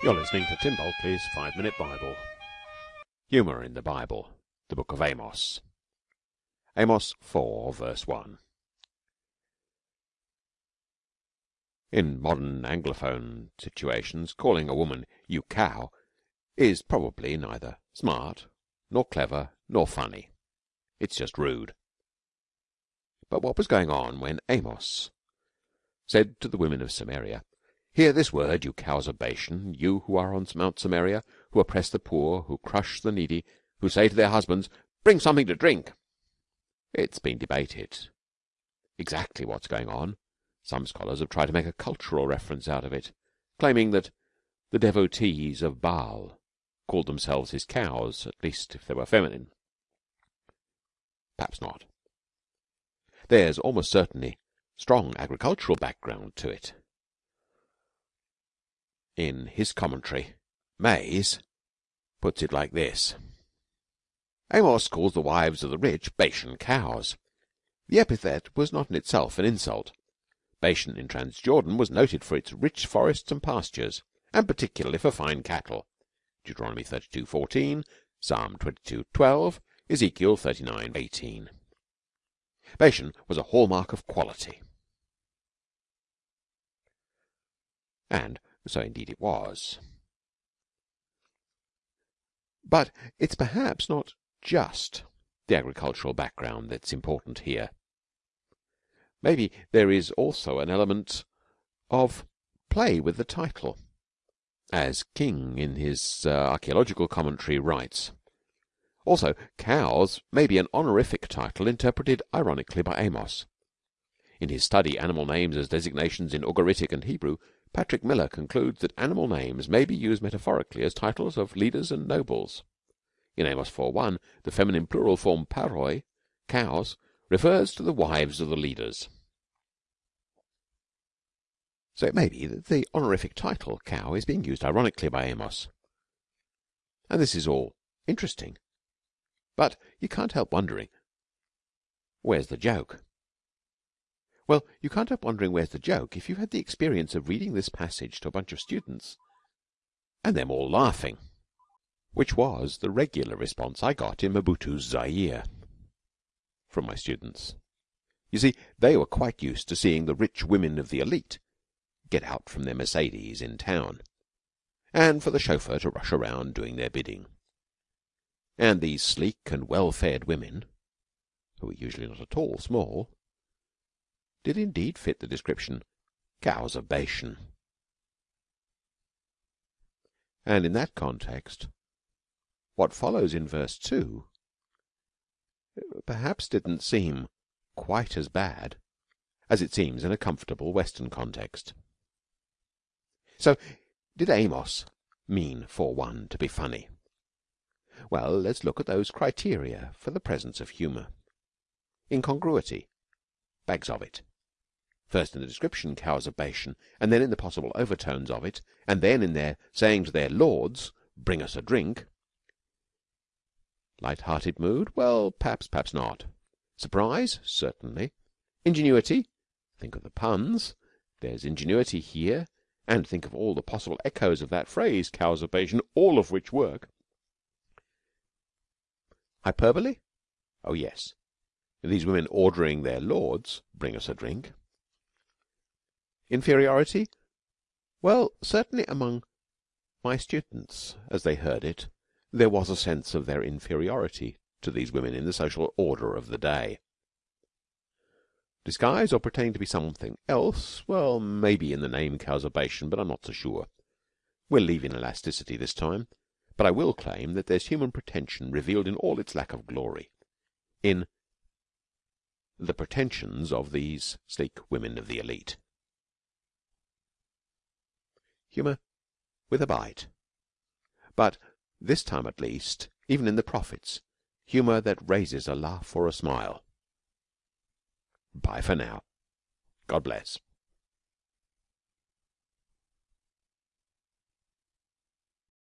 You're listening to Tim Bulkeley's Five Minute Bible. Humour in the Bible, the book of Amos. Amos 4, verse 1. In modern Anglophone situations, calling a woman you cow is probably neither smart, nor clever, nor funny. It's just rude. But what was going on when Amos said to the women of Samaria, Hear this word, you cows of Bashan, you who are on Mount Samaria, who oppress the poor, who crush the needy, who say to their husbands, Bring something to drink. It's been debated exactly what's going on. Some scholars have tried to make a cultural reference out of it, claiming that the devotees of Baal called themselves his cows, at least if they were feminine. Perhaps not. There's almost certainly strong agricultural background to it in his commentary, Mays puts it like this Amos calls the wives of the rich Bashan cows. The epithet was not in itself an insult. Bashan in Transjordan was noted for its rich forests and pastures, and particularly for fine cattle. Deuteronomy 32:14, Psalm 22:12, Ezekiel 39:18. Bashan was a hallmark of quality. And so indeed it was. But it's perhaps not just the agricultural background that's important here. Maybe there is also an element of play with the title. As King in his uh, archaeological commentary writes. Also, cows may be an honorific title interpreted ironically by Amos. In his study Animal Names as Designations in Ugaritic and Hebrew, Patrick Miller concludes that animal names may be used metaphorically as titles of leaders and nobles. In Amos 4.1, the feminine plural form paroi, cows, refers to the wives of the leaders. So it may be that the honorific title cow is being used ironically by Amos. And this is all interesting. But you can't help wondering where's the joke? Well, you can't help wondering where's the joke if you've had the experience of reading this passage to a bunch of students and them all laughing, which was the regular response I got in Mobutu's Zaire from my students. You see, they were quite used to seeing the rich women of the elite get out from their Mercedes in town, and for the chauffeur to rush around doing their bidding. And these sleek and well-fed women, who were usually not at all small, did indeed fit the description cows of Bashan. And in that context, what follows in verse 2 perhaps didn't seem quite as bad as it seems in a comfortable Western context. So, did Amos mean for one to be funny? Well, let's look at those criteria for the presence of humour. Incongruity, bags of it first in the description cows of Bashan, and then in the possible overtones of it, and then in their saying to their lords, Bring us a drink. Light-hearted mood? Well, perhaps, perhaps not. Surprise? Certainly. Ingenuity? Think of the puns. There's ingenuity here, and think of all the possible echoes of that phrase, cows of Bashan, all of which work. Hyperbole? Oh, yes. These women ordering their lords, bring us a drink. Inferiority? Well, certainly among my students, as they heard it, there was a sense of their inferiority to these women in the social order of the day. Disguise or pretending to be something else? Well, maybe in the name Bashan, but I'm not so sure. We'll leave in elasticity this time, but I will claim that there's human pretension revealed in all its lack of glory, in the pretensions of these sleek women of the elite. Humour with a bite. But this time at least, even in the prophets, humour that raises a laugh or a smile. Bye for now. God bless.